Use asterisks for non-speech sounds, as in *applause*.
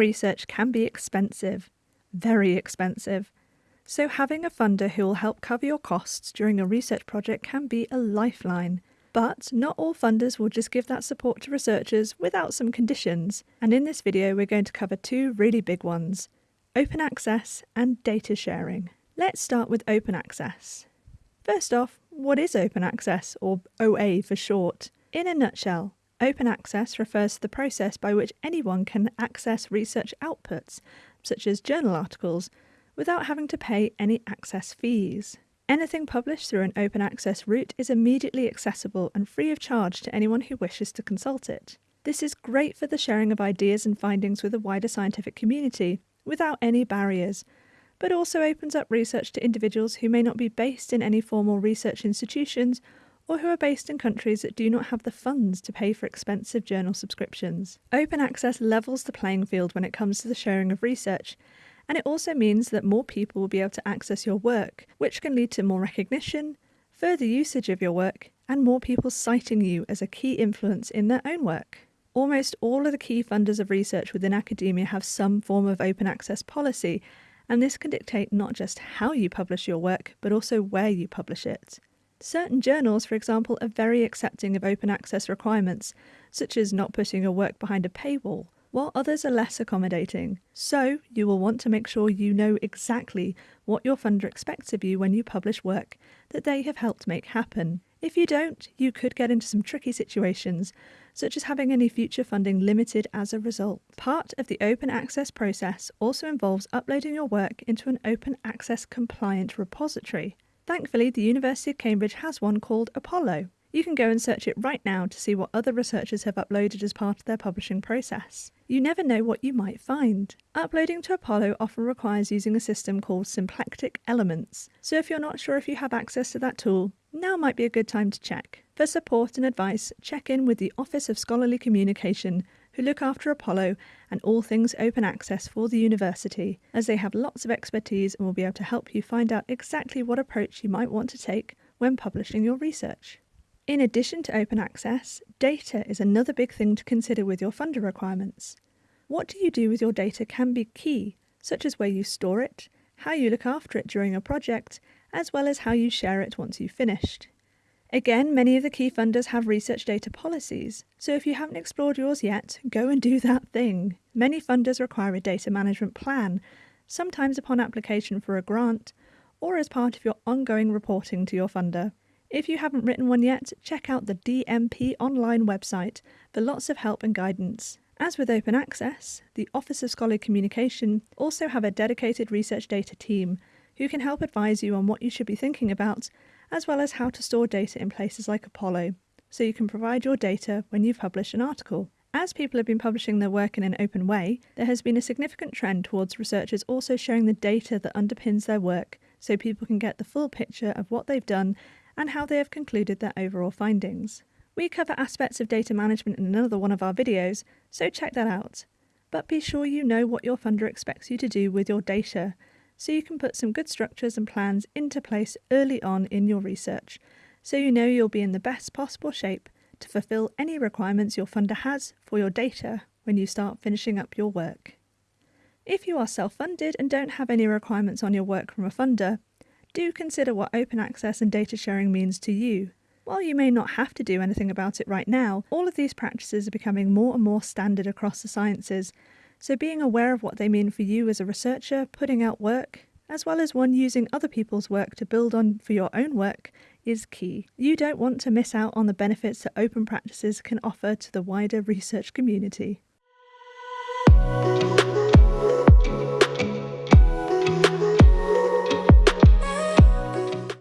research can be expensive, very expensive. So having a funder who will help cover your costs during a research project can be a lifeline. But not all funders will just give that support to researchers without some conditions, and in this video we're going to cover two really big ones, open access and data sharing. Let's start with open access. First off, what is open access, or OA for short? In a nutshell, open access refers to the process by which anyone can access research outputs, such as journal articles, without having to pay any access fees. Anything published through an open access route is immediately accessible and free of charge to anyone who wishes to consult it. This is great for the sharing of ideas and findings with a wider scientific community, without any barriers, but also opens up research to individuals who may not be based in any formal research institutions or who are based in countries that do not have the funds to pay for expensive journal subscriptions. Open access levels the playing field when it comes to the sharing of research and it also means that more people will be able to access your work, which can lead to more recognition, further usage of your work, and more people citing you as a key influence in their own work. Almost all of the key funders of research within academia have some form of open access policy, and this can dictate not just how you publish your work, but also where you publish it. Certain journals, for example, are very accepting of open access requirements, such as not putting your work behind a paywall while others are less accommodating. So, you will want to make sure you know exactly what your funder expects of you when you publish work that they have helped make happen. If you don't, you could get into some tricky situations, such as having any future funding limited as a result. Part of the open access process also involves uploading your work into an open access compliant repository. Thankfully, the University of Cambridge has one called Apollo, you can go and search it right now to see what other researchers have uploaded as part of their publishing process. You never know what you might find. Uploading to Apollo often requires using a system called Symplectic Elements, so if you're not sure if you have access to that tool, now might be a good time to check. For support and advice, check in with the Office of Scholarly Communication, who look after Apollo and all things open access for the university, as they have lots of expertise and will be able to help you find out exactly what approach you might want to take when publishing your research. In addition to open access, data is another big thing to consider with your funder requirements. What do you do with your data can be key, such as where you store it, how you look after it during a project, as well as how you share it once you've finished. Again, many of the key funders have research data policies, so if you haven't explored yours yet, go and do *laughs* that thing. Many funders require a data management plan, sometimes upon application for a grant, or as part of your ongoing reporting to your funder. If you haven't written one yet, check out the DMP online website for lots of help and guidance. As with open access, the Office of Scholarly Communication also have a dedicated research data team who can help advise you on what you should be thinking about, as well as how to store data in places like Apollo, so you can provide your data when you publish an article. As people have been publishing their work in an open way, there has been a significant trend towards researchers also sharing the data that underpins their work so people can get the full picture of what they've done and how they have concluded their overall findings. We cover aspects of data management in another one of our videos, so check that out. But be sure you know what your funder expects you to do with your data, so you can put some good structures and plans into place early on in your research, so you know you'll be in the best possible shape to fulfill any requirements your funder has for your data when you start finishing up your work. If you are self funded and don't have any requirements on your work from a funder, do consider what open access and data sharing means to you. While you may not have to do anything about it right now, all of these practices are becoming more and more standard across the sciences, so being aware of what they mean for you as a researcher putting out work, as well as one using other people's work to build on for your own work, is key. You don't want to miss out on the benefits that open practices can offer to the wider research community.